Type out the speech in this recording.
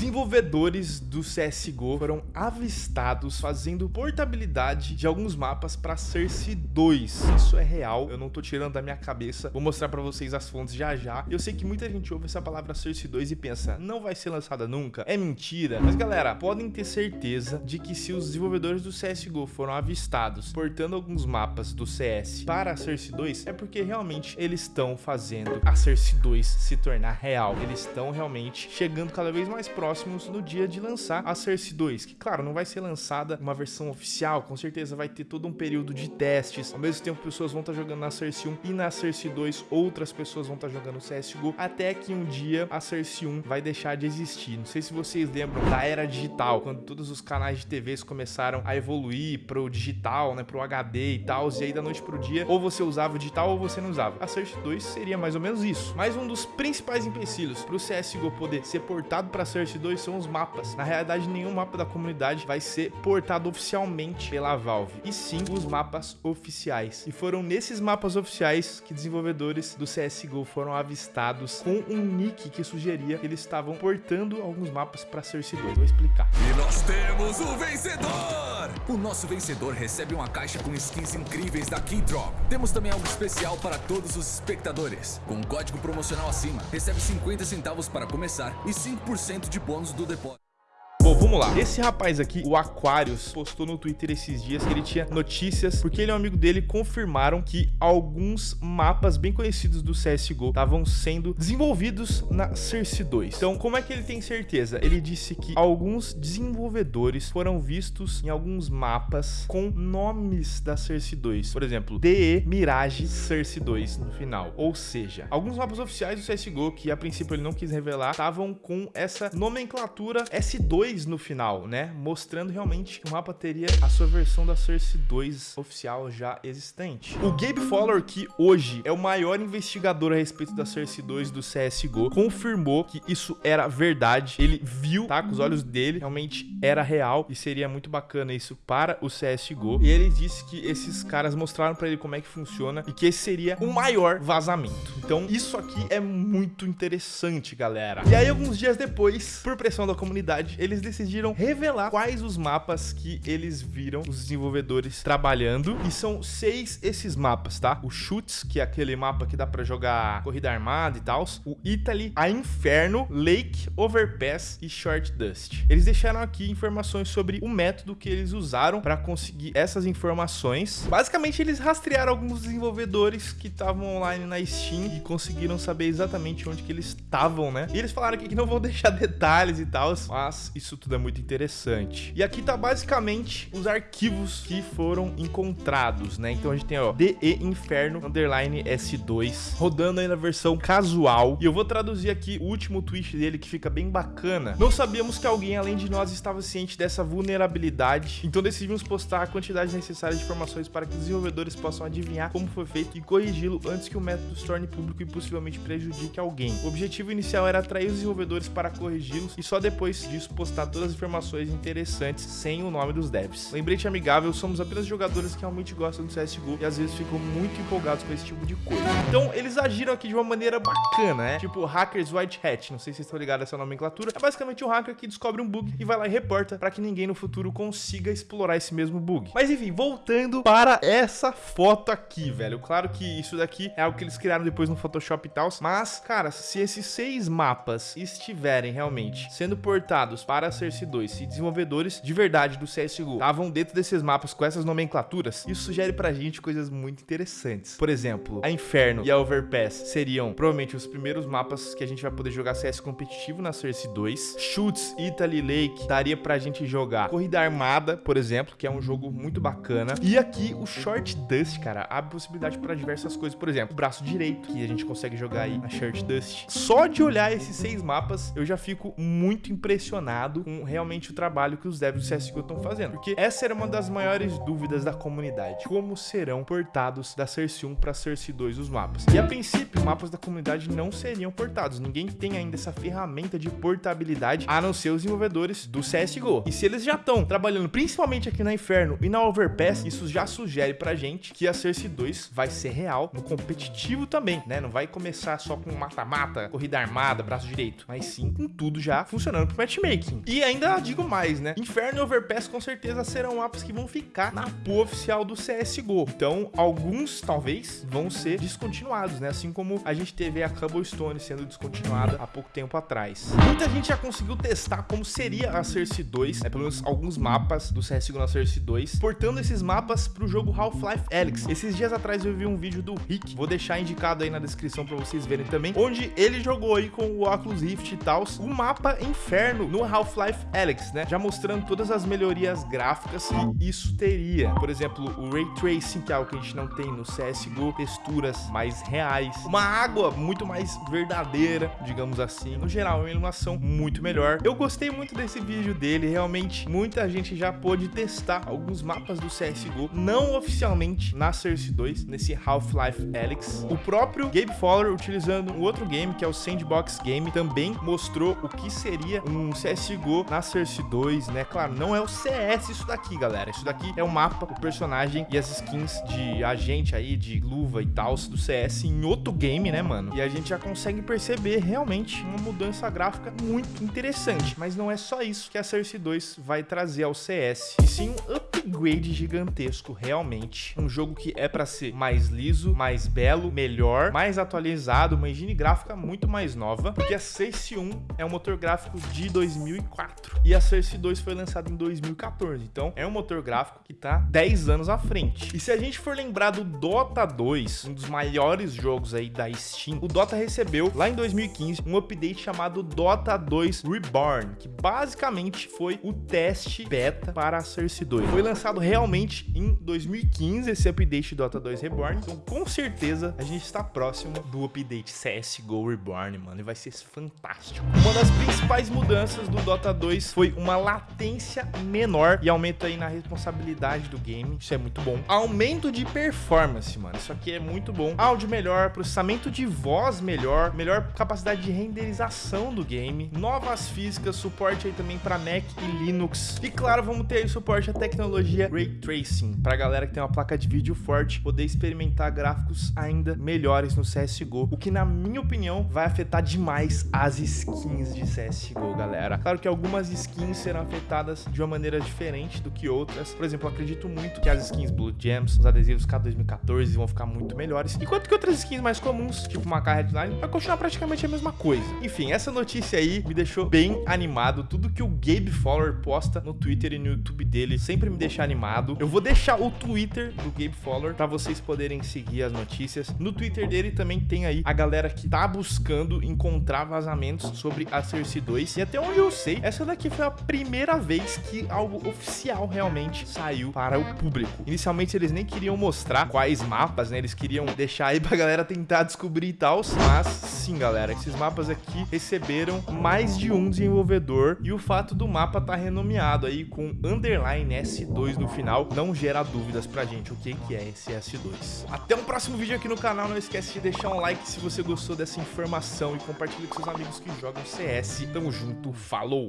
Desenvolvedores do CSGO foram avistados fazendo portabilidade de alguns mapas para Cersei 2. Isso é real, eu não tô tirando da minha cabeça. Vou mostrar para vocês as fontes já já. Eu sei que muita gente ouve essa palavra Cersei 2 e pensa, não vai ser lançada nunca, é mentira. Mas galera, podem ter certeza de que se os desenvolvedores do CSGO foram avistados portando alguns mapas do CS para a Cersei 2, é porque realmente eles estão fazendo a Cersei 2 se tornar real. Eles estão realmente chegando cada vez mais próximos no dia de lançar a Cersei 2, que claro, não vai ser lançada uma versão oficial, com certeza vai ter todo um período de testes, ao mesmo tempo pessoas vão estar jogando na Cersei 1 e na Cersei 2 outras pessoas vão estar jogando CSGO, até que um dia a Cersei 1 vai deixar de existir. Não sei se vocês lembram da era digital, quando todos os canais de TVs começaram a evoluir pro digital, né, pro HD e tal, e aí da noite pro dia, ou você usava o digital ou você não usava. A Cersei 2 seria mais ou menos isso. Mas um dos principais empecilhos pro CSGO poder ser portado para Cersei 2 são os mapas. Na realidade, nenhum mapa da comunidade vai ser portado oficialmente pela Valve, e sim os mapas oficiais. E foram nesses mapas oficiais que desenvolvedores do CSGO foram avistados com um nick que sugeria que eles estavam portando alguns mapas para Cersei 2. Vou explicar. E nós temos o vencedor! O nosso vencedor recebe uma caixa com skins incríveis da Keydrop. Temos também algo especial para todos os espectadores. Com um código promocional acima, recebe 50 centavos para começar e 5% de bônus do depósito. Vamos lá. Esse rapaz aqui, o Aquarius, postou no Twitter esses dias que ele tinha notícias, porque ele e um amigo dele confirmaram que alguns mapas bem conhecidos do CSGO estavam sendo desenvolvidos na Cersei 2. Então, como é que ele tem certeza? Ele disse que alguns desenvolvedores foram vistos em alguns mapas com nomes da Cersei 2. Por exemplo, DE Mirage Cersei 2 no final. Ou seja, alguns mapas oficiais do CSGO, que a princípio ele não quis revelar, estavam com essa nomenclatura S2 no final, né? Mostrando realmente que o mapa teria a sua versão da Cersei 2 oficial já existente. O Gabe Fowler, que hoje é o maior investigador a respeito da Cersei 2 do CSGO, confirmou que isso era verdade. Ele viu, tá? Com os olhos dele, realmente era real e seria muito bacana isso para o CSGO. E ele disse que esses caras mostraram para ele como é que funciona e que esse seria o maior vazamento. Então, isso aqui é muito interessante, galera. E aí, alguns dias depois, por pressão da comunidade, eles decidiram revelar quais os mapas que eles viram os desenvolvedores trabalhando. E são seis esses mapas, tá? O Chutes, que é aquele mapa que dá pra jogar corrida armada e tal. O Italy, a Inferno, Lake, Overpass e Short Dust. Eles deixaram aqui informações sobre o método que eles usaram para conseguir essas informações. Basicamente, eles rastrearam alguns desenvolvedores que estavam online na Steam e conseguiram saber exatamente onde que eles estavam, né? E eles falaram aqui que não vão deixar detalhes e tal, mas isso tudo é muito interessante. E aqui tá basicamente os arquivos que foram encontrados, né? Então a gente tem, ó, DE Inferno underline S2, rodando aí na versão casual. E eu vou traduzir aqui o último tweet dele, que fica bem bacana. Não sabíamos que alguém além de nós estava ciente dessa vulnerabilidade, então decidimos postar a quantidade necessária de informações para que os desenvolvedores possam adivinhar como foi feito e corrigi-lo antes que o método se torne público e possivelmente prejudique alguém. O objetivo inicial era atrair os desenvolvedores para corrigi-los e só depois disso postar todas as informações interessantes sem o nome dos devs. Lembrete amigável, somos apenas jogadores que realmente gostam do CSGO e às vezes ficam muito empolgados com esse tipo de coisa. Então eles agiram aqui de uma maneira bacana, né? Tipo hackers white hat, não sei se vocês estão ligados a essa nomenclatura. É basicamente um hacker que descobre um bug e vai lá e reporta para que ninguém no futuro consiga explorar esse mesmo bug. Mas enfim, voltando para essa foto aqui, velho. Claro que isso daqui é algo que eles criaram depois no Photoshop e tal, mas, cara, se esses seis mapas estiverem realmente sendo portados para a Cersei 2, se desenvolvedores de verdade do CSGO estavam dentro desses mapas com essas nomenclaturas, isso sugere pra gente coisas muito interessantes. Por exemplo, a Inferno e a Overpass seriam provavelmente os primeiros mapas que a gente vai poder jogar CS competitivo na Cersei 2. Shoots, Italy Lake, daria pra gente jogar Corrida Armada, por exemplo, que é um jogo muito bacana. E aqui o Short Dust, cara, abre possibilidade para diversas coisas. Por exemplo, o braço direito, que a gente consegue jogar aí na Short Dust. Só de olhar esses seis mapas, eu já fico muito impressionado com realmente o trabalho que os devs do CSGO estão fazendo. Porque essa era uma das maiores dúvidas da comunidade. Como serão portados da Cersei 1 para Cersei 2 os mapas? E a princípio, mapas da comunidade não seriam portados. Ninguém tem ainda essa ferramenta de portabilidade, a não ser os desenvolvedores do CSGO. E se eles já estão trabalhando principalmente aqui na Inferno e na Overpass, isso já sugere pra gente que a Cersei 2 vai ser real no competitivo também, né? Não vai começar só com mata-mata, corrida armada, braço direito, mas sim com tudo já funcionando pro matchmaking. E ainda digo mais, né? Inferno e Overpass com certeza serão mapas que vão ficar na pool oficial do CSGO. Então, alguns talvez vão ser descontinuados, né? Assim como a gente teve a Cobblestone sendo descontinuada há pouco tempo atrás. Muita gente já conseguiu testar como seria a Cersei 2, né? Pelo menos alguns mapas do CSGO na Cersei 2, portando esses mapas pro jogo Half-Life Alyx. Esses dias atrás eu vi um vídeo do Rick, vou deixar indicado aí na descrição para vocês verem também, onde ele jogou aí com o Oculus Rift e tal, o mapa Inferno no Half-Life Alyx, né? Já mostrando todas as melhorias gráficas que isso teria. Por exemplo, o Ray Tracing, que é algo que a gente não tem no CSGO, texturas mais reais, uma água muito mais verdadeira, digamos assim. No geral, uma iluminação muito melhor. Eu gostei muito desse vídeo dele, realmente muita gente já pôde testar alguns mapas do CSGO, não oficialmente na Cersei 2, nesse Half-Life Alyx. O próprio Gabe Fowler, utilizando um outro game, que é o Sandbox Game, também mostrou o que seria um CSGO na Cersei 2, né? Claro, não é o CS isso daqui, galera. Isso daqui é o mapa, o personagem e as skins de agente aí, de luva e tal, do CS em outro game, né, mano? E a gente já consegue perceber realmente uma mudança gráfica muito interessante. Mas não é só isso que a Cersei 2 vai trazer ao CS, e sim um upgrade gigantesco, realmente. Um jogo que é para ser mais liso, mais belo, melhor, mais atualizado, uma engine gráfica muito mais nova, porque a Cersei 1 é um motor gráfico de 2004 e a Cersei 2 foi lançada em 2014. Então, é um motor gráfico que tá 10 anos à frente. E se a gente for lembrar do Dota 2, um dos maiores jogos aí da Steam, o Dota recebeu lá em 2015 um update chamado Dota 2 Reborn, que basicamente foi o teste beta para a Cersei 2. Foi lançado realmente em 2015 esse update Dota 2 Reborn, então com certeza a gente está próximo do update CSGO Reborn, mano, e vai ser fantástico. Uma das principais mudanças do Dota 2 foi uma latência menor e aumento aí na responsabilidade do game, isso é muito bom. Aumento de performance, mano, isso aqui é muito bom. Áudio melhor, processamento de voz melhor, melhor capacidade de renderização do game, novas físicas, suporte aí também para Mac e Linux. E claro, vamos ter aí suporte à tecnologia Ray Tracing, para galera que tem uma placa de vídeo forte poder experimentar gráficos ainda melhores no CSGO, o que na minha opinião vai afetar demais as skins de CSGO, galera. Claro que algumas skins serão afetadas de uma maneira diferente do que outras. Por exemplo, acredito muito que as skins Blue Gems, os adesivos K2014 vão ficar muito melhores, enquanto que outras skins mais comuns, tipo K Headline, vai continuar praticamente a mesma coisa. Enfim, essa notícia aí me deixou bem animado. Tudo que o Gabe Fowler posta no Twitter e no YouTube dele sempre me deixa animado. Eu vou deixar o Twitter do Gabe Fowler para vocês poderem seguir as notícias. No Twitter dele também tem aí a galera que tá buscando encontrar vazamentos sobre a Cersei 2. E até onde eu sei, essa daqui foi a primeira vez que algo oficial realmente saiu para o público. Inicialmente eles nem queriam mostrar quais mapas, né? Eles queriam deixar aí pra galera tentar descobrir e tal. Mas sim, galera, esses mapas aqui receberam mais de um desenvolvedor e o fato do mapa tá renomeado aí com underline S2 no final não gera dúvidas pra gente o que é esse S2. Até um próximo vídeo aqui no canal, não esquece de deixar um like se você gostou dessa informação e compartilhe com seus amigos que jogam CS. Tamo junto, falou!